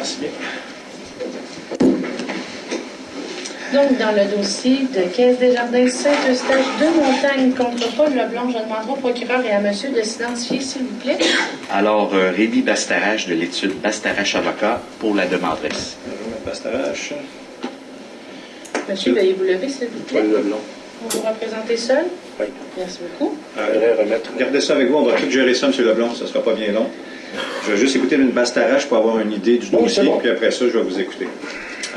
Merci bien. Donc, dans le dossier de Caisse des Jardins Saint-Eustache de Montagne contre Paul Leblanc, je demanderai au procureur et à monsieur de s'identifier, s'il vous plaît. Alors, euh, Rémi Bastarache de l'étude Bastarache Avocat pour la demanderesse. Bonjour, M. Bastarache. Monsieur, veuillez vous lever, s'il vous plaît. Paul Leblanc. Vous vous représentez seul? Oui. Merci beaucoup. Euh, remettre. Gardez ça avec vous, on va tout gérer ça, M. Leblanc, ça ne sera pas bien long. Je vais juste écouter une Bastarache pour avoir une idée du Oui, dossier, bon. puis après ça, je vais vous écouter.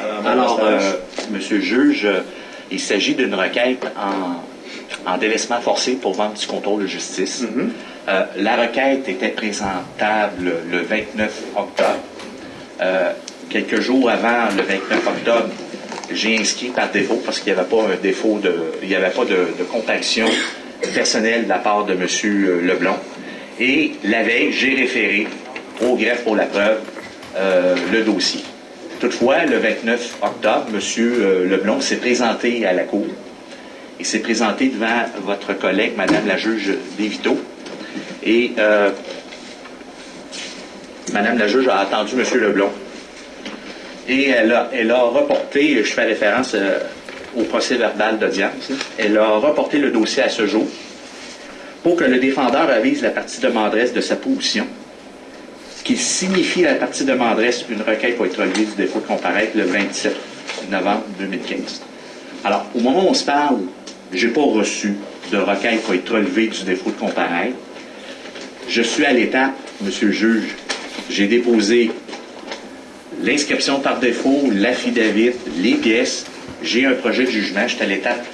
Alors, Mme Alors, euh, Monsieur le juge, euh, il s'agit d'une requête en, en délaissement forcé pour vente du contrôle de justice. Mhm. Euh, la requête était présentable le 29 octobre. Euh, quelques jours avant le 29 octobre, j'ai inscrit par défaut parce qu'il n'y avait pas un défaut de, il n'y avait pas de, de comparution personnelle de la part de M. Leblanc. Et la veille, j'ai référé au greffe pour la preuve euh, le dossier. Toutefois, le 29 octobre, M. euh, Leblanc s'est présenté à la Cour. Il s'est présenté devant votre collègue, Madame la juge Dévito. Et euh, Madame la juge a attendu M. Leblanc. Et elle a, elle a reporté, je fais référence euh, au procès verbal d'audience, elle a reporté le dossier à ce jour pour que le défendeur avise la partie demanderesse de sa position, ce qui signifie à la partie demanderesse une requête pour être relevée du défaut de comparaître le 27 novembre 2015. Alors, au moment où on se parle, je n'ai pas reçu de requête pour être relevée du défaut de comparaître. Je suis à l'étape, Monsieur le juge, j'ai déposé l'inscription par défaut, l'affidavit, les pièces. J'ai un projet de jugement. Je suis à l'étape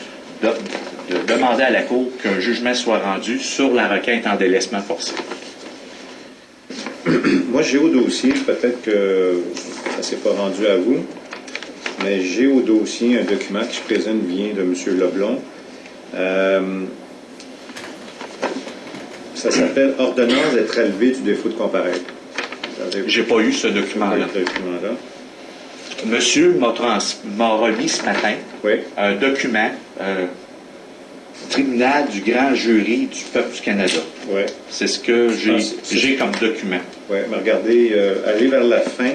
de, de demander à la Cour qu'un jugement soit rendu sur la requête en délaissement forcé. Moi, j'ai au dossier, peut-être que ça ne s'est pas rendu à vous, mais j'ai au dossier un document qui se présente vient de M. Leblon. Euh, ça s'appelle Ordonnance d'être relevé du défaut de comparaître. J'ai pas eu ce document-là. ce document-là? Monsieur m'a remis ce matin Oui. un document euh, tribunal du grand jury du peuple du Canada. Oui. C'est ce que j'ai Ah, comme document. Oui, mais regardez, euh, allez vers la fin.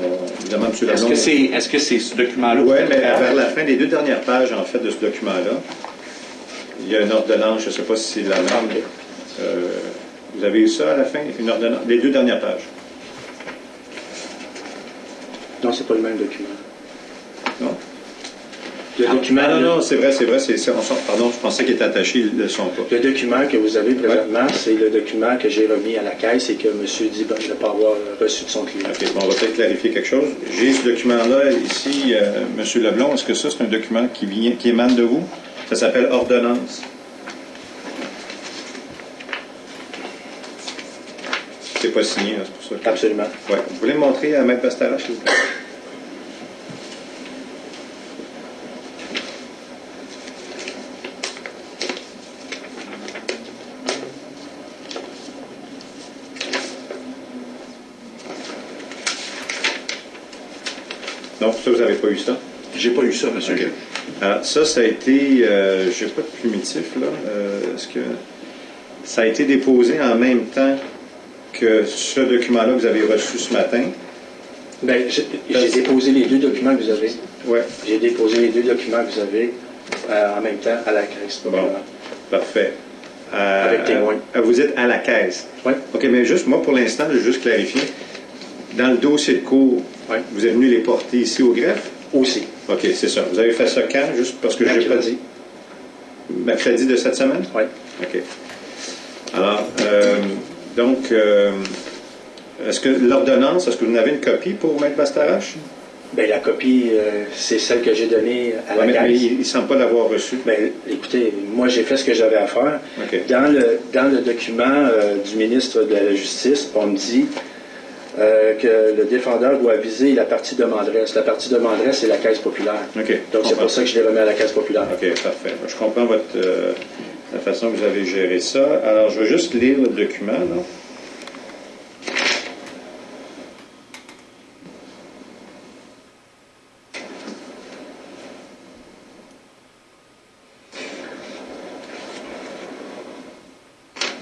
Euh, évidemment, M. Est-ce que c'est est-ce que c'est ce document-là? Oui, mais vers la fin des deux dernières pages, en fait, de ce document-là, il y a une ordonnance, je ne sais pas si c'est la même. Euh, vous avez eu ça à la fin, une ordonnance, les deux dernières pages. Non, c'est pas le même document. Non? Le document, Ah, non, non, c'est vrai, c'est vrai, c'est, pardon, je pensais qu'il était attaché, ils ne le sont pas. le document que vous avez présentement, c'est le document que j'ai remis à la caisse et que M. dit ben, de ne pas avoir reçu de son client. OK, bon, on va peut-être clarifier quelque chose. J'ai ce document-là ici, euh, M. Leblon, est-ce que ça, c'est un document qui, vient, qui émane de vous? Ça s'appelle ordonnance. C'est pas signé, là, c'est pour ça que... Absolument. Ouais. Vous voulez me montrer à Maître Pastara, s'il vous plaît? Vous n'avez pas eu ça? J'ai pas eu ça, monsieur. Alors, ça, ça a été, euh, je n'ai pas de primitif, là. Euh, Est-ce que ça a été déposé en même temps que ce document-là que vous avez reçu ce matin? Ben, j'ai déposé les deux documents que vous avez. Oui. J'ai déposé les deux documents que vous avez euh, en même temps à la caisse. Bon, parfait. Euh, Avec témoin. euh, vous êtes à la caisse. Oui. OK, mais juste, moi, pour l'instant, je veux juste clarifier. Dans le dossier de cours, Oui. vous êtes venu les porter ici au greffe? Aussi. OK, c'est ça. Vous avez fait ça quand? Juste parce que j'ai pas Mercredi. Mercredi de cette semaine? Oui. OK. Alors, euh, donc, euh, est-ce que l'ordonnance, est-ce que vous en avez une copie pour Maître Bastarache? Ben, la copie, euh, c'est celle que j'ai donnée à Ouais, la mais, mais il ne semble pas l'avoir reçue. Ben, écoutez, moi j'ai fait ce que j'avais à faire. Dans le, dans le document du ministre de la Justice, on me dit euh, que le défendeur doit viser la partie demanderesse. La partie demanderesse, c'est la caisse populaire. Donc c'est pour ça que je l'ai remis à la caisse populaire. OK, parfait. Je comprends votre, euh, la façon que vous avez géré ça. Alors, je vais juste lire le document. Là.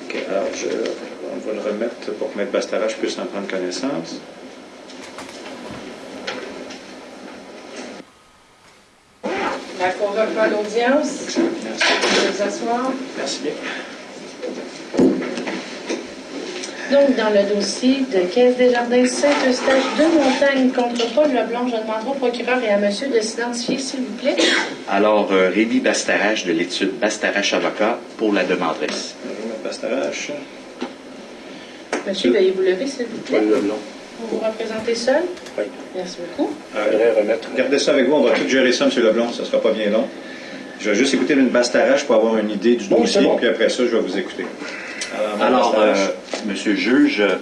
OK, alors, je, va le remettre pour que Maître Bastarage puisse en prendre connaissance. On reprend l'audience. Vous asseoir. Merci bien. Donc, dans le dossier de Caisse des Jardins Saint-Eustache de Montagne contre Paul Leblanc, je demanderai au procureur et à monsieur de s'identifier, s'il vous plaît. Alors, euh, Rémi Bastarache de l'étude Bastarache Avocat pour la demanderesse. Bonjour, Bastarache. Monsieur, veuillez vous lever, s'il vous plaît. Paul Leblanc. Vous vous représentez seul? Oui. Merci beaucoup. Euh, Je voudrais remettre. Gardez ça avec vous, on va tout gérer ça, M. Leblanc, ça ne sera pas bien long. Je vais juste écouter une Bastarache pour avoir une idée du Bon, dossier, bon. puis après ça, je vais vous écouter. Alors, Alors, euh. Monsieur le juge, euh,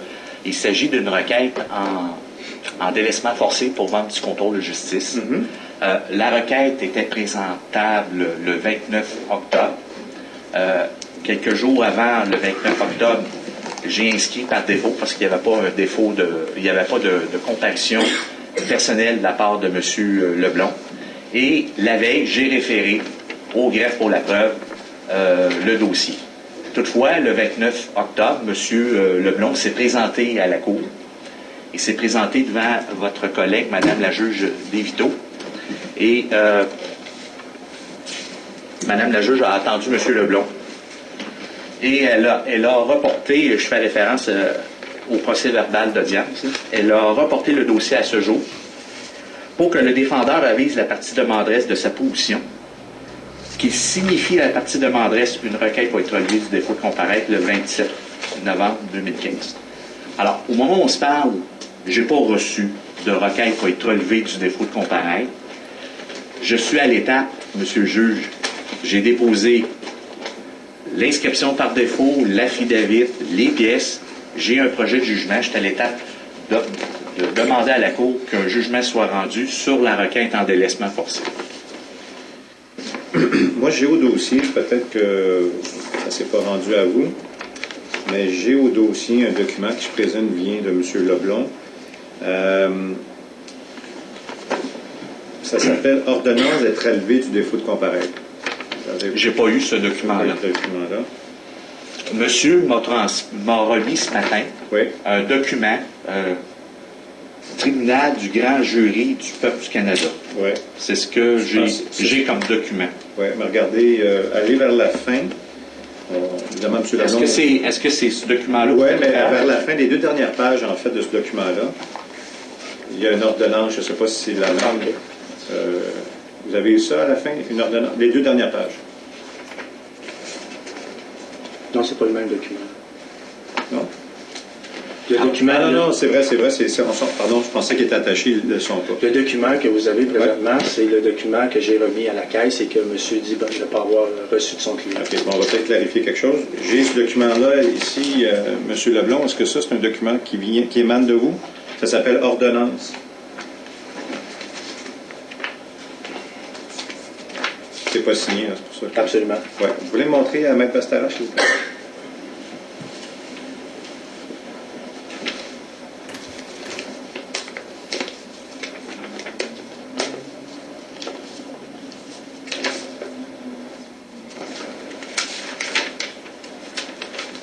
il s'agit d'une requête en, en délaissement forcé pour vente du contrôle de justice. Mhm. Euh, la requête était présentable le 29 octobre. Euh, quelques jours avant le 29 octobre, j'ai inscrit par défaut parce qu'il n'y avait pas un défaut de, il n'y avait pas de, de personnelle de la part de M. Leblond. Et la veille, j'ai référé au greffe pour la preuve euh, le dossier. Toutefois, le 29 octobre, M. Leblond s'est présenté à la Cour. Il s'est présenté devant votre collègue, Madame la juge Dévito. Et euh, Madame la juge a attendu M. Leblond. Et elle a, reporté, je fais référence euh, au procès verbal d'audience, elle a reporté le dossier à ce jour pour que le défendeur avise la partie demanderesse de sa position, qu'il signifie à la partie demanderesse une requête pour être relevée du défaut de comparaître le 27 novembre 2015. Alors, au moment où on se parle, je n'ai pas reçu de requête pour être relevée du défaut de comparaître. Je suis à l'étape, Monsieur le juge, j'ai déposé l'inscription par défaut, l'affidavit, les pièces. J'ai un projet de jugement. Je suis à l'étape de, de demander à la Cour qu'un jugement soit rendu sur la requête en délaissement forcé. Moi, j'ai au dossier, peut-être que ça ne s'est pas rendu à vous, mais j'ai au dossier un document qui, je présume, vient de M. Leblond. Euh, ça s'appelle Ordonnance d'être élevé du défaut de comparaître. J'ai pas eu ce document-là. Monsieur m'a remis ce matin Oui. un document euh, tribunal du grand jury du peuple du Canada. Oui. C'est ce que j'ai comme document. Oui, mais regardez, euh, allez vers la fin. On- évidemment, M. Leblond. Est-ce que c'est ce document-là? Oui, mais vers la fin des deux dernières pages, en fait, de ce document-là, il y a une ordonnance, je ne sais pas si c'est la même. Euh, vous avez eu ça à la fin, une ordonnance, les deux dernières pages. Non, c'est pas le même document. Non? Le Ah, document, non, non, non, c'est vrai, c'est vrai, c'est, c'est- on s'en- pardon, je pensais qu'il était attaché, ils ne le sont pas. le document que vous avez présentement, c'est le document que j'ai remis à la caisse et que M. dit ben, de ne pas avoir reçu de son client. OK, bon, on va peut-être clarifier quelque chose. J'ai ce document-là ici, euh, M. Leblond, est-ce que ça, c'est un document qui, vient, qui émane de vous? Ça s'appelle ordonnance. C'est pas signé, là, c'est pour ça. que- Absolument. Ouais. Vous voulez me montrer à Maître Pastara, s'il vous plaît?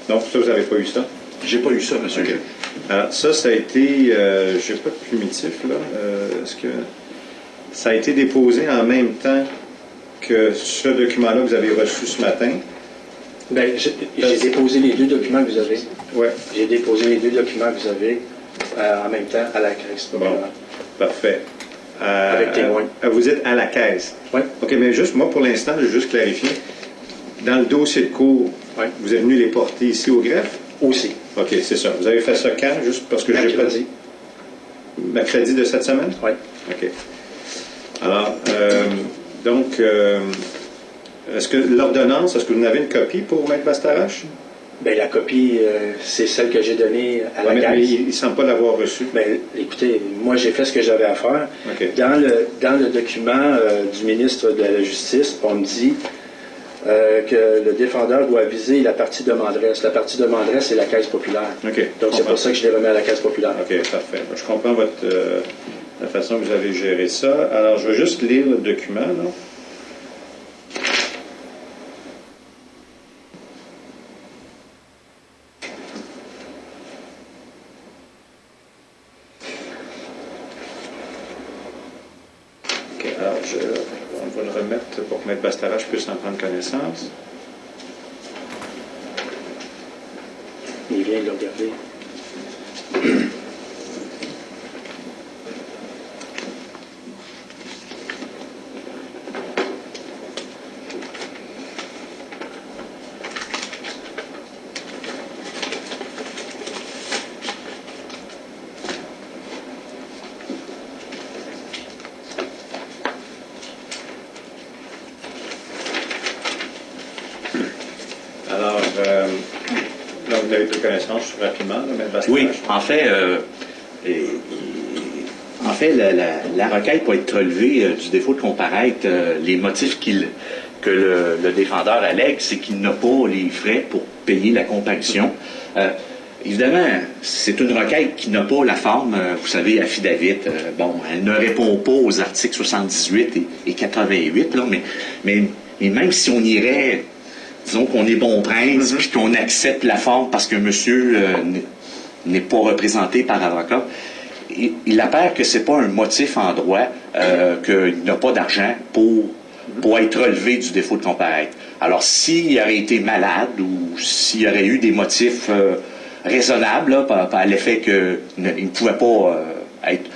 Donc, ça, vous n'avez pas eu ça? J'ai pas eu ça, monsieur. Alors, ça, ça a été, euh, je n'ai pas de plumitif, là. Euh, Est-ce que ça a été déposé en même temps que ce document-là que vous avez reçu ce matin? Ben, j'ai déposé les deux documents que vous avez. Oui. J'ai déposé les deux documents que vous avez euh, en même temps à la caisse. Bon, parfait. Euh, Avec témoin. euh, vous êtes à la caisse. Oui. OK, mais juste, moi, pour l'instant, je vais juste clarifier. Dans le dossier de cours, Oui. vous êtes venu les porter ici au greffe? Aussi. OK, c'est ça. Vous avez fait ça quand? Juste parce que j'ai pas dit. Mercredi de cette semaine? Oui. OK. Alors, euh, donc, euh, est-ce que l'ordonnance, est-ce que vous en avez une copie pour Maître Bastarache? Ben, la copie, euh, c'est celle que j'ai donnée à la Ouais, mais, mais caisse. il ne semble pas l'avoir reçue. Ben, écoutez, moi, j'ai fait ce que j'avais à faire. Dans le, dans le document euh, du ministre de la Justice, on me dit euh, que le défendeur doit viser la partie demanderesse. La partie demanderesse, c'est la caisse populaire. Donc, c'est pour ça que je l'ai remis à la caisse populaire. OK, parfait. Je comprends votre, la façon que vous avez géré ça. Alors, je vais juste lire le document. Là. Alors je, on va le remettre pour que Maître Bastarache puisse en prendre connaissance. Il vient de le regarder. Alors, euh, là, vous avez pris connaissance rapidement, là, Maître Bastarache. Oui, en fait, euh, et- en fait, la, la- la requête peut être relevée euh, du défaut de comparaître. euh, les motifs qu'il- que le, le défendeur allègue, c'est qu'il n'a pas les frais pour payer la comparution. Euh, évidemment, c'est une requête qui n'a pas la forme, euh, vous savez, affidavit. Euh, bon, elle ne répond pas aux articles 78 et, et 88, là, mais, mais, mais même si on irait disons qu'on est bon prince, puis qu'on accepte la forme parce que monsieur n'est- n'est pas représenté par avocat, il, apparaît que c'est pas un motif en droit euh, qu'il n'a pas d'argent pour, pour être relevé du défaut de comparaître. Alors, s'il aurait été malade ou s'il y aurait eu des motifs euh, raisonnables, par, l'effet qu'il ne, ne pouvait pas euh, être,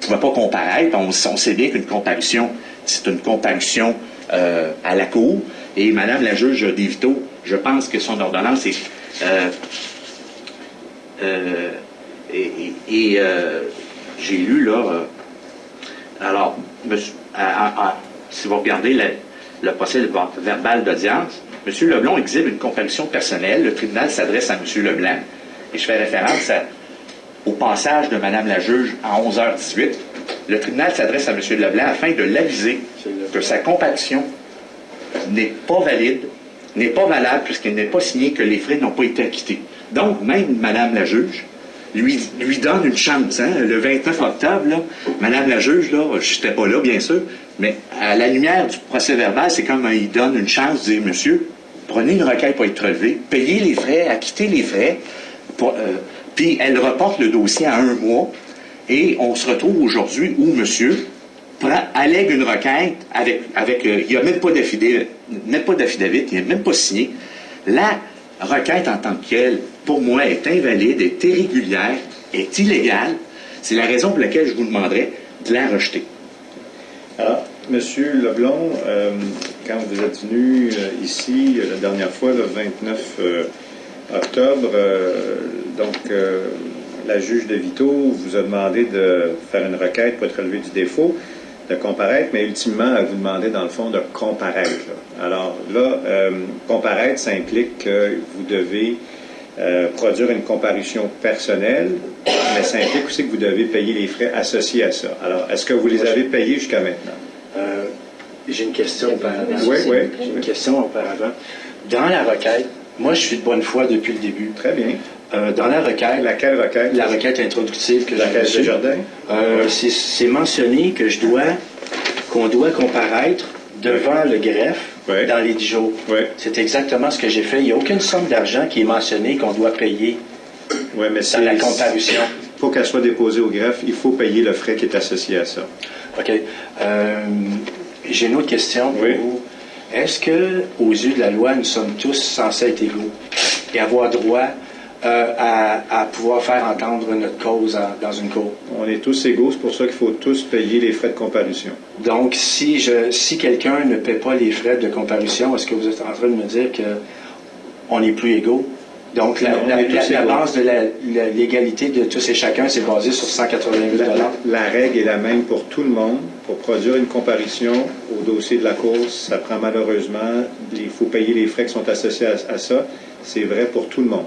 pouvait pas comparaître, on, on sait bien qu'une comparution, c'est une comparution à la cour. Et Madame la juge Devito, je pense que son ordonnance est euh, et, euh, j'ai lu là. euh, alors, monsieur- si vous regardez le, procès verbal d'audience, M. Leblanc exhibe une comparution personnelle. Le tribunal s'adresse à M. Leblanc. Et je fais référence au passage de Mme la juge à 11h18. Le tribunal s'adresse à M. Leblanc afin de l'aviser que sa comparution n'est pas valide, n'est pas valable puisqu'elle n'est pas signée que les frais n'ont pas été acquittés. Donc, même Madame la juge lui, lui donne une chance. hein. Le 29 octobre, là, Madame la juge, là, je n'étais pas là, bien sûr, mais à la lumière du procès verbal, c'est comme il donne une chance de dire, monsieur, prenez une requête pour être relevée, payez les frais, acquittez les frais, euh, puis elle reporte le dossier à un mois, et on se retrouve aujourd'hui où monsieur allègue une requête avec, avec euh, il n'y a même pas d'affidavit, même pas d'affidavit, il même pas signé. La requête en tant que telle, pour moi, est invalide, est irrégulière, est illégale. C'est la raison pour laquelle je vous demanderais de la rejeter. Alors, Monsieur Leblon, euh, quand vous êtes venu euh, ici euh, la dernière fois, le 29 euh, octobre, donc la juge de Vito vous a demandé de faire une requête pour être relevé du défaut, de comparaître, mais ultimement, elle vous demandait dans le fond de comparaître. là. Alors là, euh, comparaître, ça implique que vous devez euh, produire une comparution personnelle, mais ça implique aussi que vous devez payer les frais associés à ça. Alors, est-ce que vous les avez payés jusqu'à maintenant? Euh, J'ai une question auparavant. Oui, oui. J'ai une question auparavant. Dans la requête, moi je suis de bonne foi depuis le début. Très bien. Euh, dans la requête, Laquelle requête? la requête introductive que j'ai reçue, jardin? euh, c'est- mentionné que je dois, qu'on doit comparaître devant le greffe Oui. dans les 10 jours. Oui. C'est exactement ce que j'ai fait. Il n'y a aucune somme d'argent qui est mentionnée qu'on doit payer Oui, mais dans la comparution. Pour qu'elle soit déposée au greffe, il faut payer le frais qui est associé à ça. OK. Euh, J'ai une autre question pour Oui. vous. Est-ce que, aux yeux de la loi, nous sommes tous censés être égaux et avoir droit euh, à, à pouvoir faire entendre notre cause en- dans une cour? On est tous égaux, c'est pour ça qu'il faut tous payer les frais de comparution. Donc, si, je, si quelqu'un ne paie pas les frais de comparution, est-ce que vous êtes en train de me dire que on n'est plus égaux? Donc, la, la- la- base de légalité de tous et chacun, c'est basé sur 180 000 La, règle est la même pour tout le monde. Pour produire une comparution au dossier de la course, ça prend malheureusement, il faut payer les frais qui sont associés à, à ça. C'est vrai pour tout le monde.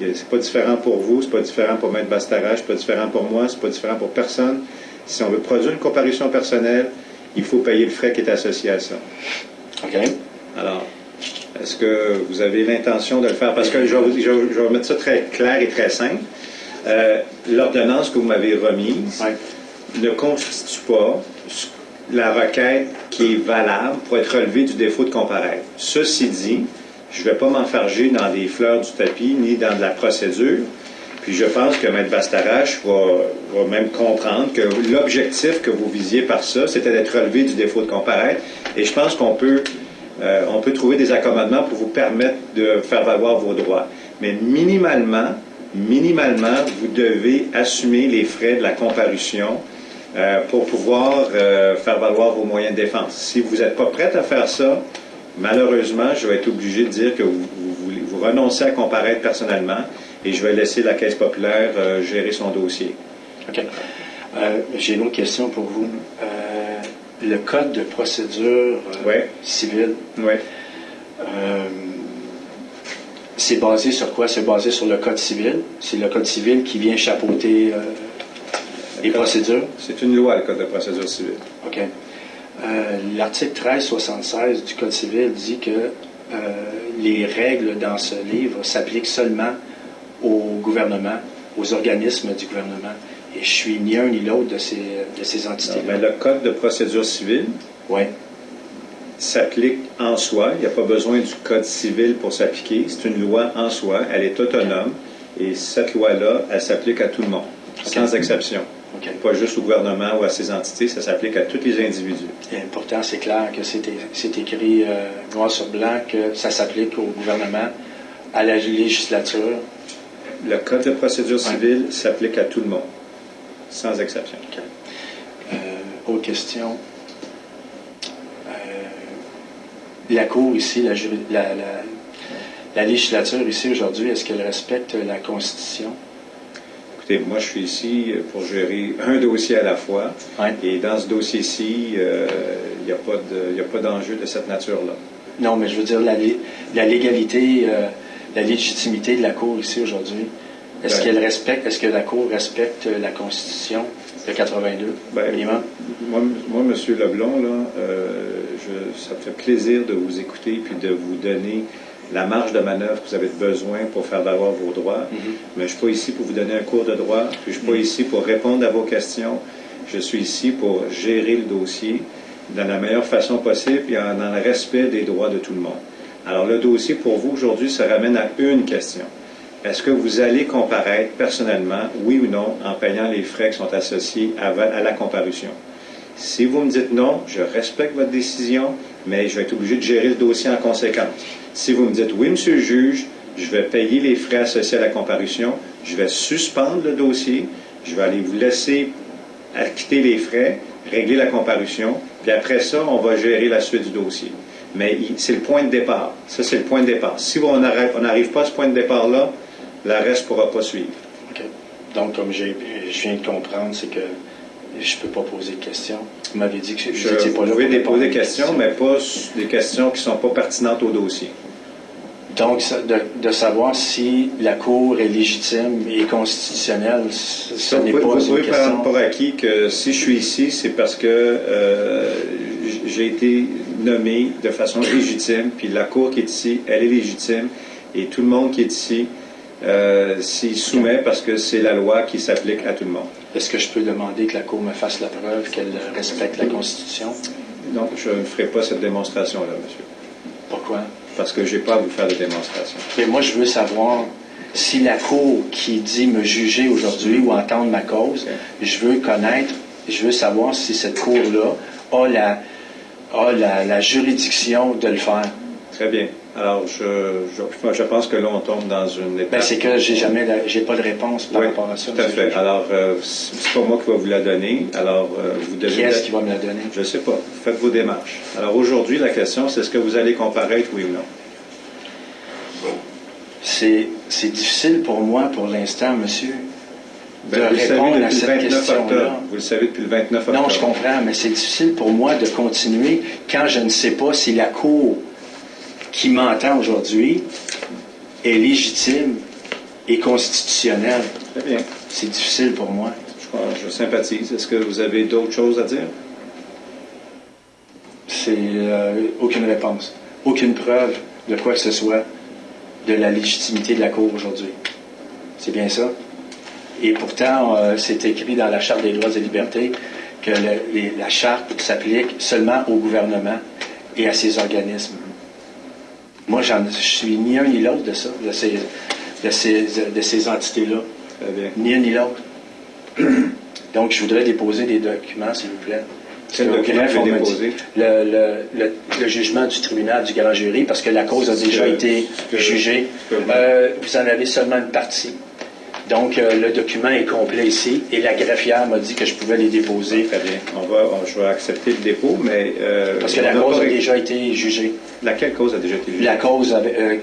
C'est pas différent pour vous, c'est pas différent pour Maître Bastarache, c'est pas différent pour moi, c'est pas différent pour personne. Si on veut produire une comparution personnelle, il faut payer le frais qui est associé à ça. OK? Alors, est-ce que vous avez l'intention de le faire? Parce que je vais, vous- je vais- je vais mettre ça très clair et très simple. Euh, L'ordonnance que vous m'avez remise ne constitue pas la requête qui est valable pour être relevée du défaut de comparaître. Ceci dit, je ne vais pas m'enfarger dans des fleurs du tapis ni dans de la procédure, Puis je pense que Maître Bastarache va, va même comprendre que l'objectif que vous visiez par ça, c'était d'être relevé du défaut de comparaître. Et je pense qu'on peut, euh, on peut trouver des accommodements pour vous permettre de faire valoir vos droits. Mais minimalement, minimalement, vous devez assumer les frais de la comparution euh, pour pouvoir euh, faire valoir vos moyens de défense. Si vous n'êtes pas prête à faire ça, malheureusement, je vais être obligé de dire que vous, vous, vous renoncez à comparaître personnellement et je vais laisser la Caisse populaire gérer son dossier. OK. J'ai une autre question pour vous. Le code de procédure euh, Ouais. civile, Oui. euh, c'est basé sur quoi? C'est basé sur le code civil. C'est le code civil qui vient chapeauter euh, les code- procédures. C'est une loi, le Code de procédure civile. OK. Euh, L'article 1376 du Code civil dit que les règles dans ce livre s'appliquent seulement au gouvernement, aux organismes du gouvernement. Je suis ni un ni l'autre de ces, de ces Non, entités. mais le Code de procédure civile Oui. s'applique en soi. Il n'y a pas besoin du Code civil pour s'appliquer. C'est une loi en soi. Elle est autonome. Et cette loi-là, elle s'applique à tout le monde, sans exception. Pas juste au gouvernement ou à ses entités, ça s'applique à tous les individus. Et pourtant, c'est clair que c'est écrit euh, noir sur blanc que ça s'applique au gouvernement, à la législature. Le Code de procédure civile s'applique à tout le monde, sans exception. Euh, autre question. Euh, la Cour ici, la, la- la- la législature ici aujourd'hui, est-ce qu'elle respecte la Constitution? Écoutez, moi, je suis ici pour gérer un dossier à la fois. Ouais. Et dans ce dossier-ci, euh, il n'y a pas de- il n'y a pas d'enjeu de cette nature-là. Non, mais je veux dire la, lé- la légalité, la légitimité de la Cour ici aujourd'hui. Est-ce qu'elle respecte, est-ce que la Cour respecte la Constitution de 82 Ben, minimum? Moi, moi, M. Leblond, là, euh, je- ça me fait plaisir de vous écouter puis de vous donner la marge de manœuvre que vous avez besoin pour faire valoir vos droits. Mhm. Mais je ne suis pas ici pour vous donner un cours de droit. puis Je ne suis pas ici pour répondre à vos questions. Je suis ici pour gérer le dossier de la meilleure façon possible et dans le respect des droits de tout le monde. Alors, le dossier pour vous aujourd'hui se ramène à une question. Est-ce que vous allez comparaître personnellement, oui ou non, en payant les frais qui sont associés à, la comparution? Si vous me dites non, je respecte votre décision, mais je vais être obligé de gérer le dossier en conséquence. Si vous me dites oui, monsieur le juge, je vais payer les frais associés à la comparution, je vais suspendre le dossier, je vais aller vous laisser acquitter les frais, régler la comparution, puis après ça, on va gérer la suite du dossier. Mais c'est le point de départ. Ça, c'est le point de départ. Si on n'arrive pas à ce point de départ-là, reste ne pourra pas suivre. OK. Donc, comme je viens de comprendre, c'est que je ne peux pas poser de questions. Vous m'avez dit que Je, vous n'étiez pas vous là pouvez pour répondre déposer des questions, mais pas des questions qui ne sont pas pertinentes au dossier. Donc, de, de savoir si la Cour est légitime et constitutionnelle, ce vous n'est pouvez, pas vous une pouvez question. prendre pour acquis que si je suis ici, c'est parce que euh, j'ai été nommé de façon légitime, puis la Cour qui est ici, elle est légitime, et tout le monde qui est ici euh, s'y soumet parce que c'est la loi qui s'applique à tout le monde. Est-ce que je peux demander que la Cour me fasse la preuve qu'elle respecte la Constitution? Donc, je ne ferai pas cette démonstration-là, monsieur, Pourquoi? parce que je n'ai pas à vous faire de démonstration. Mais moi, je veux savoir si la Cour qui dit me juger aujourd'hui ou entendre ma cause, je veux connaître, je veux savoir si cette Cour-là a la, a la, la juridiction de le faire. Très bien. Alors, je, je, je pense que là, on tombe dans une étape. Ben, c'est que j'ai jamais, j'ai pas de réponse par Oui, rapport à ça. tout à fait. Alors, euh, c'est pas moi qui va vous la donner. Alors, euh, vous devez... Qui est-ce qui va me la donner? Je ne sais pas. Faites vos démarches. Alors, aujourd'hui, la question, c'est est-ce que vous allez comparaître, oui ou non? C'est, c'est difficile pour moi, pour l'instant, monsieur, de Ben, vous le savez répondre à cette 29 question-là. Vous le savez depuis le 29 octobre. Non, je comprends, mais c'est difficile pour moi de continuer quand je ne sais pas si la Cour qui m'entend aujourd'hui est légitime et constitutionnelle. Très bien. C'est difficile pour moi. Je, sympathise. Est-ce que vous avez d'autres choses à dire? C'est euh, aucune réponse, aucune preuve de quoi que ce soit de la légitimité de la Cour aujourd'hui. C'est bien ça? Et pourtant, euh, c'est écrit dans la Charte des droits et libertés que le- les- la Charte s'applique seulement au gouvernement et à ses organismes. Moi, je suis ni un ni l'autre de ça, de ces, de ces, de ces entités-là. Ni un ni l'autre. Donc, je voudrais déposer des documents, s'il vous plaît. Quel document greffe, déposer? Le, le- le- le jugement du tribunal du grand jury, parce que la cause a déjà été jugée. Euh, vous en avez seulement une partie. Donc, euh, le document est complet ici, et la greffière m'a dit que je pouvais les déposer, Très bien. On va, on- je vais accepter le dépôt, mais... euh, parce que la cause a ré- déjà été jugée. Laquelle cause a déjà été jugée? La cause avec, euh,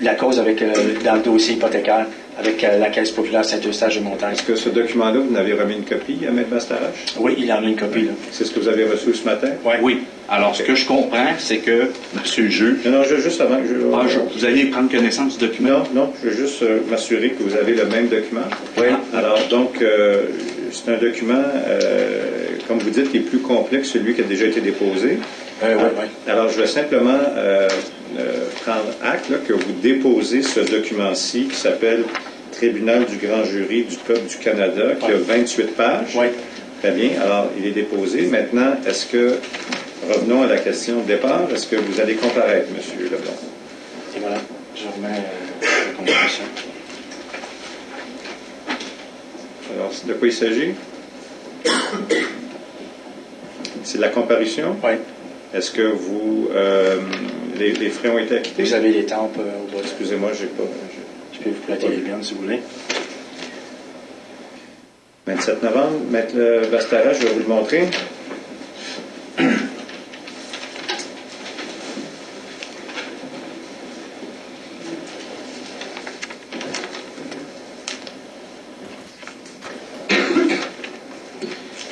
la cause avec dans le dossier hypothécaire, avec euh, la Caisse populaire Saint-Eustache de Montagne. Est-ce que ce document-là, vous n'avez remis une copie à Maître Bastarache? Oui, il en a une copie, là. C'est ce que vous avez reçu ce matin? Oui. Alors, ce que je comprends, c'est que, monsieur le juge, Non, non, je, juste avant que je... ah, je- vous allez prendre connaissance du document? Non, non, je veux juste euh, m'assurer que vous avez le même document. Oui. Alors, donc, euh, c'est un document, euh, comme vous dites, qui est plus complet que celui qui a déjà été déposé. Euh, oui, oui. Alors, je vais simplement euh, euh, prendre acte là, que vous déposez ce document-ci qui s'appelle Tribunal du grand jury du peuple du Canada, qui a 28 pages. Oui. Très bien. Alors, il est déposé. Maintenant, est-ce que, revenons à la question de départ, est-ce que vous allez comparaître, M. Leblanc? Et voilà, je remets euh, la comparaison. Alors, de quoi il s'agit? C'est de la comparution? Oui. Est-ce que vous, euh, les, les frais ont été acquittés? Vous avez les tempes euh, au bas. Excusez-moi, j'ai pas. Je peux vous prêter les biens si vous voulez. 27 novembre, Maître Bastara, je vais vous le montrer.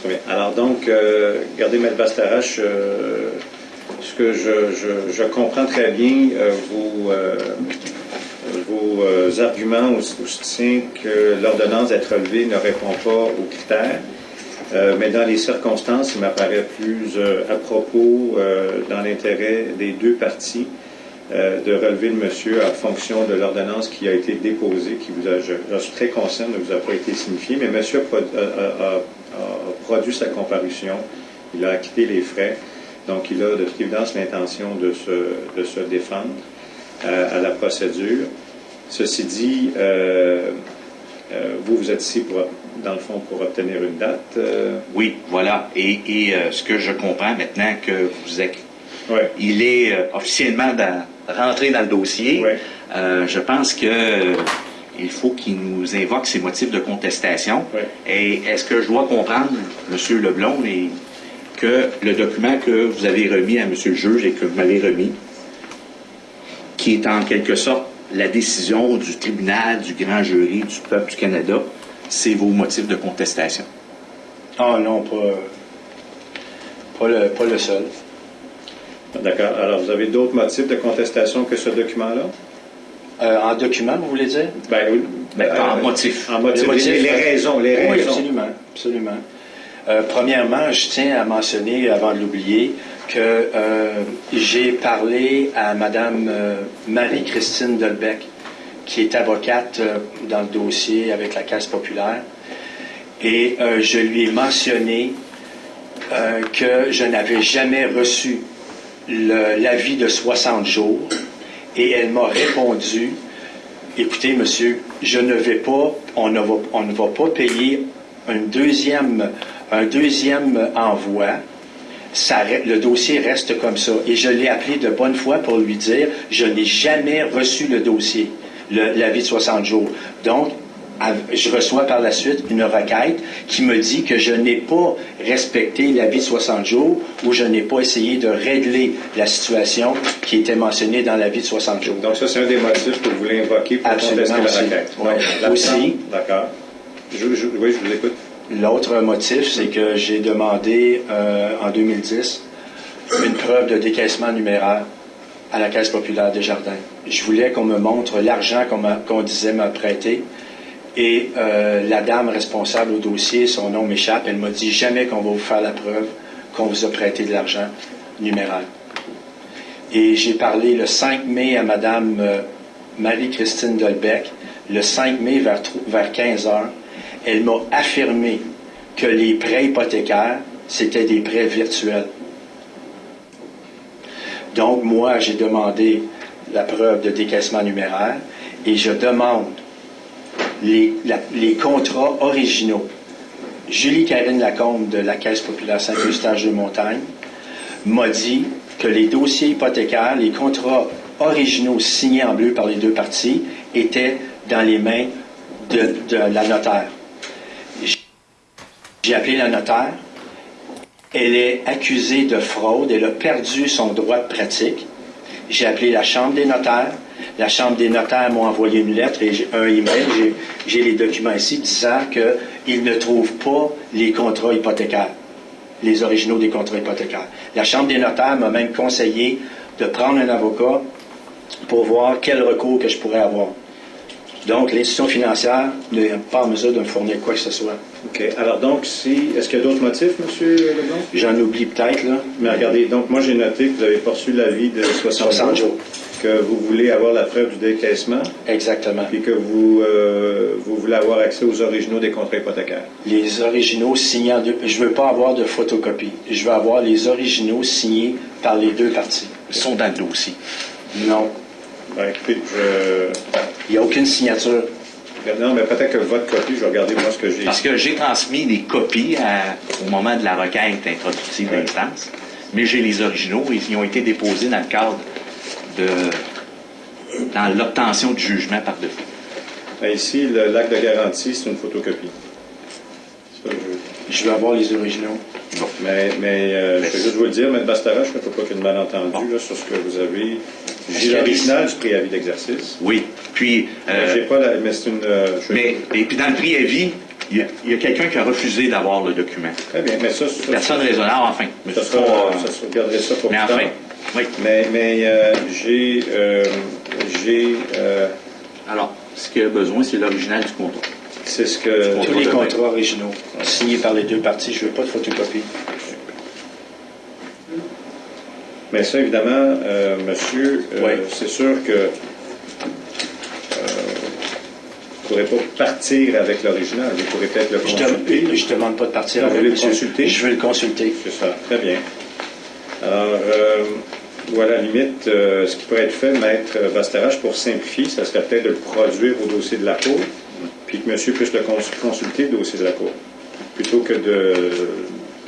Très bien. Alors donc, euh, regardez, Maître Bastarache, euh, que je, comprends très bien, euh, vos, euh, euh, arguments au, au soutien que l'ordonnance d'être relevée ne répond pas aux critères. Mais dans les circonstances, il m'apparaît plus à propos, dans l'intérêt des deux parties, de relever le monsieur en fonction de l'ordonnance qui a été déposée, qui vous a, je, suis très conscient, ne vous a pas été signifiée, mais monsieur a- a produit sa comparution, il a acquitté les frais, donc il a de toute évidence l'intention de se, de se défendre euh, à la procédure. Ceci dit, euh, euh, vous, vous êtes ici, pour, dans le fond, pour obtenir une date. euh, Oui, voilà. Et, et, ce que je comprends maintenant que vous êtes, ouais. il est officiellement dans- rentré dans le dossier, Ouais. je pense que il faut qu'il nous invoque ses motifs de contestation. Ouais. Et est-ce que je dois comprendre, M. Leblond, et que le document que vous avez remis à M. le juge et que vous m'avez remis, qui est en quelque sorte la décision du tribunal, du grand jury, du peuple du Canada, c'est vos motifs de contestation. Ah non, pas, pas, le, pas le seul. D'accord. Alors, vous avez d'autres motifs de contestation que ce document-là? Euh, en document, vous voulez dire? Ben oui. Ben, en Euh, motif. En motif. Les motifs, les, les raisons, les Oui, raisons. absolument. absolument. Euh, premièrement, je tiens à mentionner, avant de l'oublier, que euh, j'ai parlé à Mme euh, Marie-Christine Delbecq, qui est avocate dans le dossier avec la Caisse populaire, et je lui ai mentionné que je n'avais jamais reçu l'avis de 60 jours, et elle m'a répondu Écoutez, monsieur, je ne vais pas, on ne va, on ne va pas payer un deuxième, un deuxième envoi. Ça le dossier reste comme ça. Et je l'ai appelé de bonne foi pour lui dire, je n'ai jamais reçu le dossier, l'avis de 60 jours. Donc, je reçois par la suite une requête qui me dit que je n'ai pas respecté l'avis de 60 jours ou je n'ai pas essayé de régler la situation qui était mentionnée dans l'avis de 60 jours. Donc, ça, c'est un des motifs que vous voulez invoquer pour Absolument contester la requête. L'absence- Aussi. D'accord. Je, je- oui, je vous écoute. L'autre motif, c'est que j'ai demandé euh, en 2010 une preuve de décaissement numéraire à la Caisse populaire des Jardins. Je voulais qu'on me montre l'argent qu'on qu'on disait prêté. Et euh, la dame responsable au dossier, son nom m'échappe, elle m'a dit jamais qu'on va vous faire la preuve qu'on vous a prêté de l'argent numéraire. Et j'ai parlé le 5 mai à Madame euh, Marie-Christine Dolbeck, le 5 mai vers, vers 15 heures. Elle m'a affirmé que les prêts hypothécaires, c'était des prêts virtuels. Donc, moi, j'ai demandé la preuve de décaissement numéraire et je demande les, contrats originaux. Julie Karine Lacombe de la Caisse populaire Saint-Eustache de Montagne m'a dit que les dossiers hypothécaires, les contrats originaux signés en bleu par les deux parties étaient dans les mains de la notaire. J'ai appelé la notaire. Elle est accusée de fraude. Elle a perdu son droit de pratique. J'ai appelé la Chambre des notaires. La Chambre des notaires m'a envoyé une lettre et un email. J'ai les documents ici disant qu'ils ne trouvent pas les contrats hypothécaires, les originaux des contrats hypothécaires. La Chambre des notaires m'a même conseillé de prendre un avocat pour voir quel recours que je pourrais avoir. Donc, l'institution financière n'est pas en mesure de me fournir quoi que ce soit. OK. Alors, donc, si. Est-ce qu'il y a d'autres motifs, M. Leblanc? J'en oublie peut-être, là. Mais regardez, donc, moi, j'ai noté que vous avez poursu l'avis de 60, 60 jours. que vous voulez avoir la preuve du décaissement, Exactement. puis que vous, euh, vous voulez avoir accès aux originaux des contrats hypothécaires. Les originaux signés en deux. Je veux pas avoir de photocopie. Je veux avoir les originaux signés par les deux parties. Ils sont dans le dossier. Non. Ben, écoutez, je. Il n'y a aucune signature. Non, mais peut-être que votre copie, je vais regarder moi ce que j'ai. Parce que j'ai transmis des copies à- au moment de la requête introductive Ouais. d'instance, mais j'ai les originaux et ils ont été déposés dans le cadre de dans l'obtention du jugement par défaut. Ben, ici, le l'acte de garantie, c'est une photocopie. Ça, je- Je veux avoir les originaux. Mais, mais euh, je vais juste vous le dire, M. Bastarache, il ne faut pas qu'il y ait de malentendu Bon. là, sur ce que vous avez. J'ai l'original du préavis d'exercice. Oui. Puis, Mais euh, j'ai pas la. Mais c'est une. euh, je- mais, et puis dans le préavis, il y a, il y a quelqu'un qui a refusé d'avoir le document. Très bien, mais ça, ça, Personne raisonnable, enfin. Mais ça, sera- pas, ça sera- regarderez ça pour mais plus tard. enfin. Oui. Mais, mais euh, j'ai. euh, j'ai. euh, Alors, ce qu'il y a besoin, c'est l'original du contrat. c'est ce que. Tous les contrats originaux signés par les deux parties. Je veux pas de photocopie. Mais ça, évidemment, euh, monsieur, euh, Oui. c'est sûr que euh, vous ne pourrez pas partir avec l'original. Vous pourrez peut-être le Je consulter. ne je demande pas de partir Non, avec le consulter? Je veux le consulter. C'est ça, très bien. Alors, euh, ou à la limite, euh, ce qui pourrait être fait, Maître Bastarache, pour simplifier, ça serait peut-être de le produire au dossier de la Cour, puis que monsieur puisse le cons- consulter, le dossier de la Cour, plutôt que de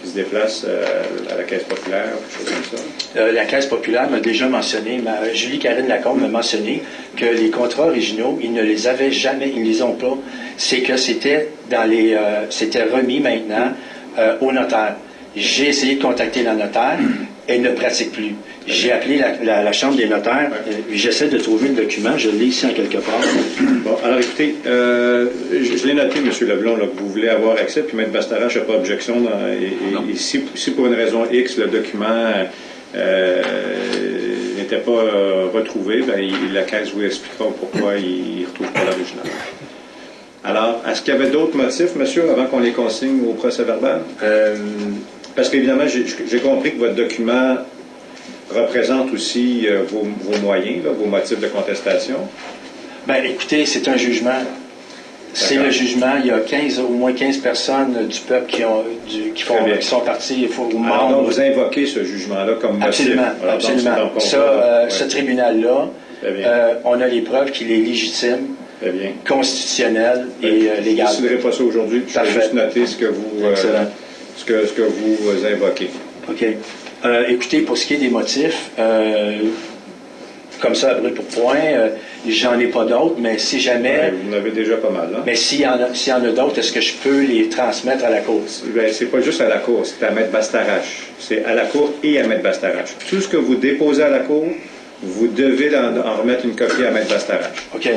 qu'il se déplace euh, à la Caisse populaire, quelque chose comme ça? Euh, la Caisse populaire m'a déjà mentionné, ma, Julie Karine Lacombe m'a mentionné que les contrats originaux, ils ne les avaient jamais, ils ne les ont pas. C'est que c'était dans les, euh, c'était remis maintenant au notaire. J'ai essayé de contacter la notaire, elle ne pratique plus. J'ai appelé la, la- la chambre des notaires, euh, j'essaie de trouver le document, je l'ai ici en quelque part. Bon, alors écoutez, euh, je, je l'ai noté, M. Leblond, là, que vous voulez avoir accès, puis Maître Bastarache n'a pas d'objection. dans- et, et- et si, si pour une raison X, le document euh, n'était pas retrouvé, ben, il- la Caisse vous expliquera pourquoi il ne retrouve pas l'original. Alors, est-ce qu'il y avait d'autres motifs, monsieur, avant qu'on les consigne au procès verbal? Parce qu'évidemment, j'ai compris que votre document représente aussi euh, vos, vos moyens, là, vos motifs de contestation. ben, écoutez, c'est un jugement. C'est le jugement. Il y a 15, au moins 15 personnes du peuple qui, ont, du- qui, font, bien. qui sont partis. Il faut Alors, membres. donc, vous invoquez ce jugement-là comme motif. Absolument, donc, absolument. donc, Ça, euh, ouais, ce tribunal-là, bien. euh, on a les preuves qu'il est légitime, bien. constitutionnel et euh, Je ne légal. pas ça aujourd'hui. Je vais juste noter ce que vous, Excellent. Ce que, ce que vous euh, invoquez. OK. Euh, écoutez, pour ce qui est des motifs, euh, comme ça, à brûle pour point, euh, j'en ai pas d'autres, mais si jamais, vous en avez déjà pas mal. Hein? mais s'il y en a, y en a d'autres, est-ce que je peux les transmettre à la cause? Ben, c'est pas juste à la Cour, c'est à Maître Bastarache. C'est à la Cour et à Maître Bastarache. Tout ce que vous déposez à la Cour, vous devez en, en remettre une copie à Maître Bastarache. OK.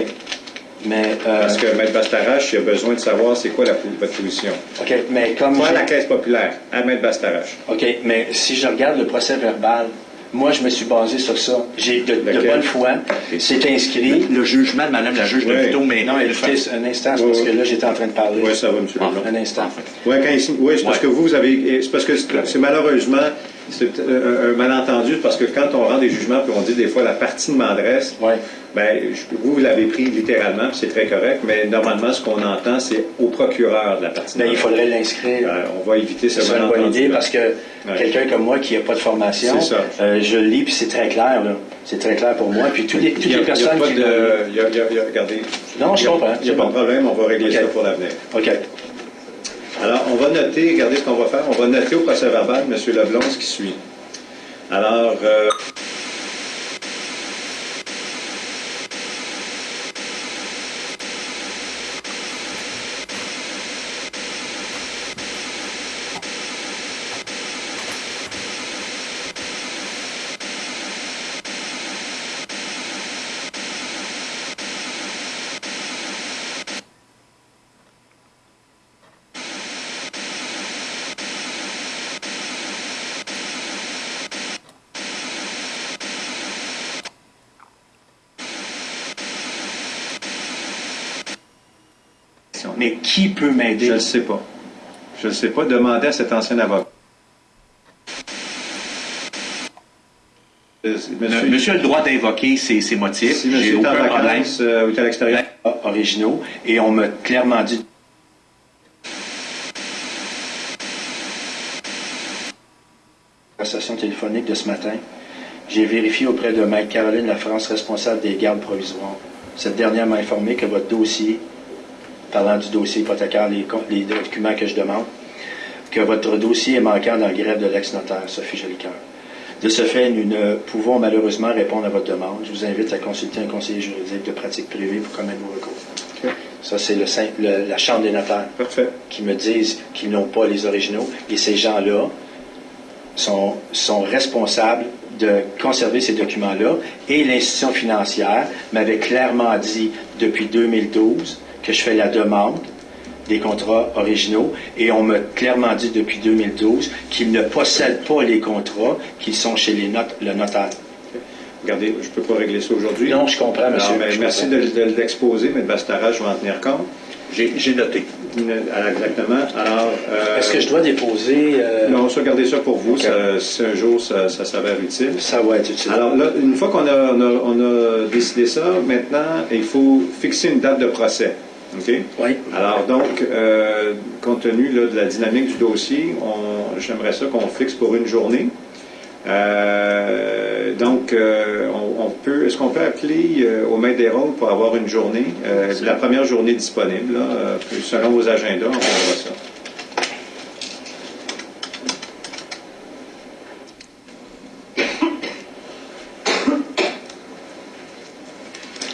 Mais, euh, Parce que Maître Bastarache, il a besoin de savoir c'est quoi la, votre position. OK, mais comme... Pas à j'ai- la Caisse populaire, à Maître Bastarache. OK, mais si je regarde le procès verbal, moi, je me suis basé sur ça. J'ai de, de bonne foi. C'est inscrit. Le jugement de Madame la juge de Oui. plutôt, mais Non, écoutez, un instant, c'est Oui, parce oui. que là, j'étais en train de parler. Oui, ça va, M. Leblanc. Un instant. Oui, c'est parce que vous, vous avez. C'est parce que c'est malheureusement, c'est un, un malentendu parce que quand on rend des jugements puis on dit des fois la partie de m'adresse, Oui. ben, je- vous, vous l'avez pris littéralement, puis c'est très correct, mais normalement, ce qu'on entend, c'est au procureur de la partie de Ben, il faudrait l'inscrire. Euh, on va éviter ce C'est une bonne malentendu. idée parce que quelqu'un comme moi qui n'a pas de formation, euh, je le lis puis c'est très clair. là. C'est très clair pour moi. Puis toutes les, toutes a- les il y a personnes pas qui. de- il y a- il y a- il y a- regardez. Non, je comprends, Il n'y a pas bon. de problème, on va régler ça pour l'avenir. OK. Alors, on va noter, regardez ce qu'on va faire, on va noter au procès verbal, M. Leblond, ce qui suit. Alors, euh, Mais qui peut m'aider? je ne le sais pas. Je ne le sais pas. Demandez à cet ancien avocat. Euh, Monsieur, monsieur a le droit d'invoquer ses, ses motifs. si J'ai monsieur est en aucun vacances euh, ou est à l'extérieur, originaux et on m'a clairement dit conversation téléphonique de ce matin. J'ai vérifié auprès de Maître Caroline La France, responsable des gardes provisoires. Cette dernière m'a informé que votre dossier, parlant du dossier hypothécaire, les, les documents que je demande, que votre dossier est manquant dans le grève de l'ex-notaire, Sophie Jolicoeur. De ce fait, nous ne pouvons malheureusement répondre à votre demande. Je vous invite à consulter un conseiller juridique de pratique privée pour commettre vos recours. Ça, c'est le, Saint- le- la Chambre des notaires parfait. qui me disent qu'ils n'ont pas les originaux. Et ces gens-là sont, sont responsables de conserver ces documents-là. Et l'institution financière m'avait clairement dit depuis 2012 que je fais la demande des contrats originaux et on m'a clairement dit depuis 2012 qu'ils ne possèdent pas les contrats qui sont chez les notes, le notaire. Regardez, je ne peux pas régler ça aujourd'hui. Non, je comprends, Alors, monsieur. ben, je merci comprends. de, de l'exposer, mais de Bastara, je vais en tenir compte. J'ai noté. Exactement. Alors, euh, Est-ce que je dois déposer... euh, Non, ça, gardez ça pour vous. Ça- si un jour ça, ça s'avère utile. Ça va être utile. Alors là, une fois qu'on a, on a, on a décidé ça, maintenant, il faut fixer une date de procès. OK? oui. Alors donc, euh, compte tenu là, de la dynamique du dossier, on- j'aimerais ça qu'on fixe pour une journée. Euh, donc, euh, on, on peut, est-ce qu'on peut appeler euh, au maître des rôles pour avoir une journée, euh, la première journée disponible, là, euh, selon vos agendas, on verra ça.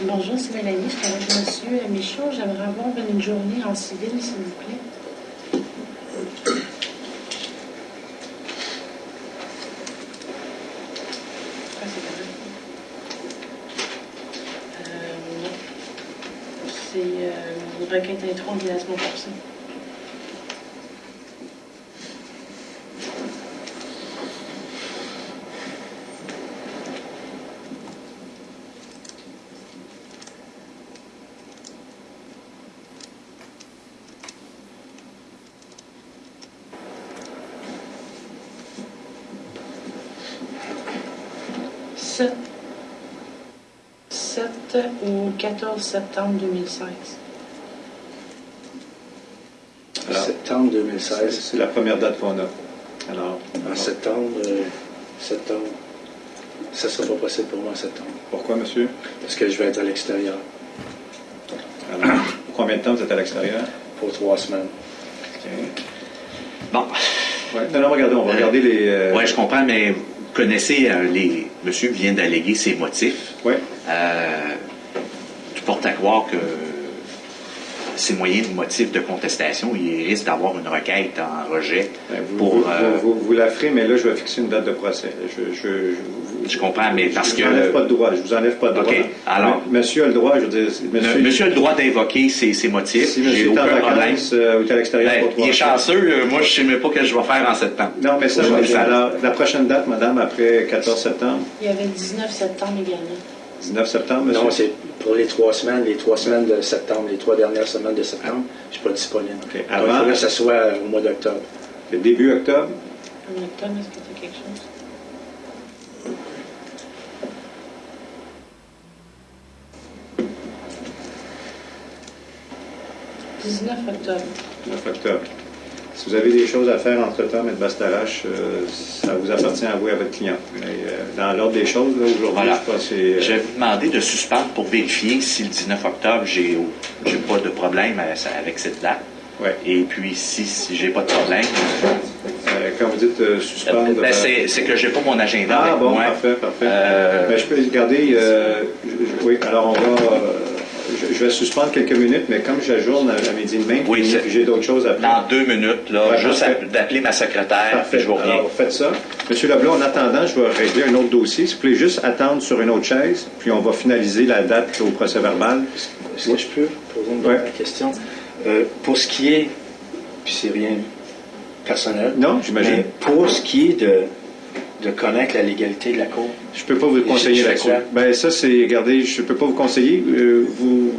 Bonjour, c'est Mélanie. Je suis J'aimerais avoir une journée en civil, s'il vous plaît. Ah, c'est. Euh, euh, une requête intro de la semaine 14 septembre 2016. Alors, Septembre C'est 2016. c'est la première date qu'on a. Alors, En septembre, euh, septembre, ça sera pas possible pour moi en septembre, pourquoi, monsieur? parce que je vais être à l'extérieur Alors, pour combien de temps vous êtes à l'extérieur? pour trois semaines. Bon, Ouais. Non, non, regardez, on va Euh, regarder les... euh, ouais, je comprends, mais vous connaissez euh, les. Monsieur vient d'alléguer ses motifs. ouais. Euh, tout porte à croire que ces moyens de motifs de contestation, il risque d'avoir une requête en rejet Ben, Vous, pour. vous, euh, vous- vous la ferez, mais là, je vais fixer une date de procès. Je, je, je, vous- Je comprends, mais parce je que- vous enlève pas de droit. Je vous enlève pas de droit. Alors- Monsieur a le droit, je veux dire... Monsieur, monsieur a le droit d'invoquer ses, ses motifs. si J'ai monsieur est en aucun problème. vacances euh, ou est à l'extérieur Ben, pour trois il est chanceux. euh, Moi, je ne sais même pas ce que je vais faire en septembre. Non, mais ça, Je alors, la prochaine date, madame, après 14 septembre, Il y avait le 19 septembre également. 19 septembre, monsieur? Non, c'est pour les trois semaines, les trois semaines de septembre, les trois dernières semaines de septembre, je ne suis pas disponible. OK. Donc, Avant- il faudrait que ça soit au mois d'octobre. Le début octobre? En octobre, est-ce que tu as quelque chose? 19 octobre. 9 octobre. Si vous avez des choses à faire entre-temps, M. Bastarache, euh, ça vous appartient à vous et à votre client. Mais euh, dans l'ordre des choses, aujourd'hui, Voilà. je crois que c'est... euh, Je vais vous demander de suspendre pour vérifier si le 19 octobre, j'ai j'ai pas de problème avec cette date. ouais. Et puis, si, si j'ai pas de problème, Euh, quand vous dites euh, suspendre... ben, c'est que j'ai pas mon agenda Ah avec bon, moi. parfait, parfait. Euh, Ben, je peux regarder... oui, alors on va... je, vais suspendre quelques minutes, mais comme j'ajourne à, à midi demain, Oui, j'ai d'autres choses à faire. dans deux minutes, là, Ouais, juste d'appeler ma secrétaire, Parfait. puis je vous reviens. Alors, faites ça. Monsieur Leblanc, en attendant, je vais régler un autre dossier. Si vous voulez juste attendre sur une autre chaise, puis on va finaliser la date au procès verbal. Est-ce que je peux poser une Ouais. question? Euh, pour ce qui est, puis c'est rien personnel, Non, j'imagine. mais pour ce qui est de, de connaître la légalité de la Cour, Je peux pas vous conseiller là-dessus. quoi? Ben ça, c'est, regardez, je peux pas vous conseiller. Euh, vous,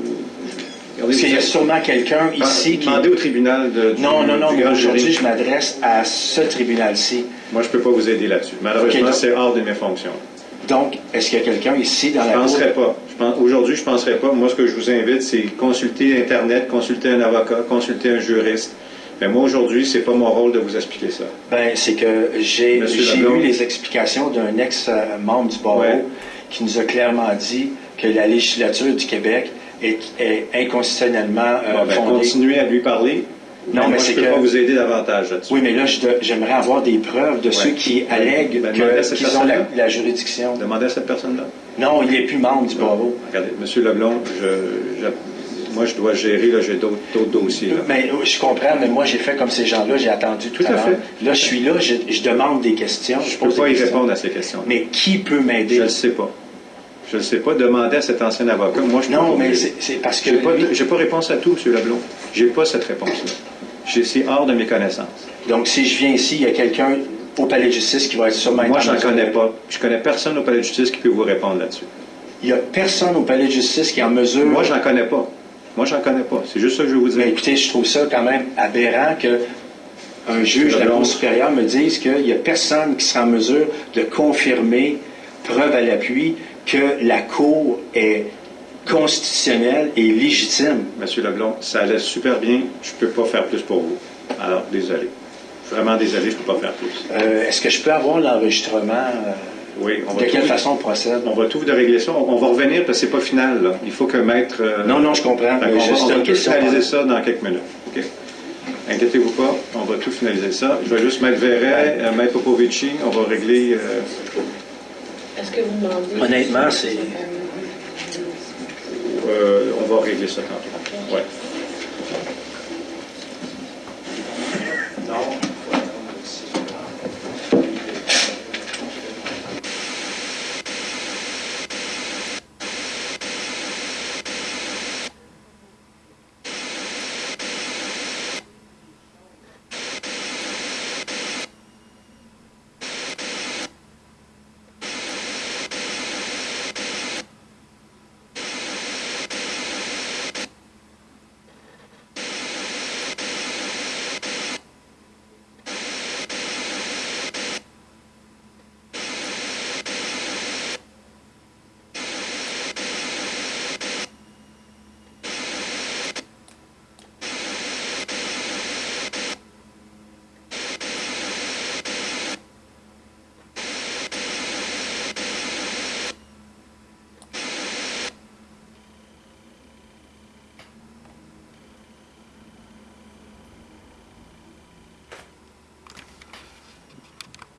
parce qu'il y a sûrement quelqu'un ici qui... Demandez au tribunal de, du, Non, non, non, mais aujourd'hui, je m'adresse à ce tribunal-ci. Moi, je peux pas vous aider là-dessus. Malheureusement, c'est hors de mes fonctions. Donc, est-ce qu'il y a quelqu'un ici dans Je la Cour? penserais pas. Je pense, aujourd'hui, je penserais pas. Moi, ce que je vous invite, c'est consulter Internet, consulter un avocat, consulter un juriste. Mais moi, aujourd'hui, c'est pas mon rôle de vous expliquer ça. Ben, c'est que j'ai eu les explications d'un ex-membre du barreau Ouais. qui nous a clairement dit que la législature du Québec est, est inconstitutionnellement euh, Bon, ben, fondée. continuez à lui parler. Non, mais je c'est peux que- pas vous aider davantage là-dessus. Oui, mais là, je j'aimerais avoir des preuves de ceux qui allèguent Ben, à cette qu'ils ont la, juridiction. Demandez à cette personne-là. Non, il n'est plus membre du barreau. Regardez, Monsieur Leblond, je, je- moi, je dois gérer, là, j'ai d'autres dossiers. Là. Mais euh, je comprends, mais moi, j'ai fait comme ces gens-là, j'ai attendu tout, Tout à l'heure. fait. Là, je suis là, je, je demande des questions. Je ne peux pas y répondre à ces questions. Mais qui peut m'aider? Je ne le sais pas. Je ne le sais pas. Demandez à cet ancien avocat. Moi, je Non, mais c'est parce que pas, lui- j'ai pas réponse à tout, M. Leblond. J'ai pas cette réponse-là. C'est hors de mes connaissances. Donc, si je viens ici, il y a quelqu'un au palais de justice qui va être sûrement Moi, je n'en connais pas. Je connais personne au palais de justice qui peut vous répondre là-dessus. Il n'y a personne au palais de justice qui est en mesure. Moi, je n'en connais pas. Moi, j'en connais pas. C'est juste ça que je veux vous dire. Mais écoutez, je trouve ça quand même aberrant que un juge de la Cour supérieure me dise qu'il n'y a personne qui sera en mesure de confirmer, preuve à l'appui, que la Cour est constitutionnelle et légitime. Monsieur Leblond, ça allait super bien. Je ne peux pas faire plus pour vous. Alors, désolé. Vraiment désolé, je ne peux pas faire plus. Euh, Est-ce que je peux avoir l'enregistrement? euh, Oui, on va de quelle tout- façon on procède? On va tout de régler ça. On on va revenir parce que c'est pas final. Là. Il faut que maître. euh, Non, non, je comprends. Mais juste on va tout finaliser ça dans quelques minutes. OK? Inquiétez-vous pas, on va tout finaliser ça. Je vais juste mettre Verret, euh, mettre Popovici, on va régler. euh, Est-ce que vous demandez? Honnêtement, c'est- euh, on va régler ça tantôt. Ouais.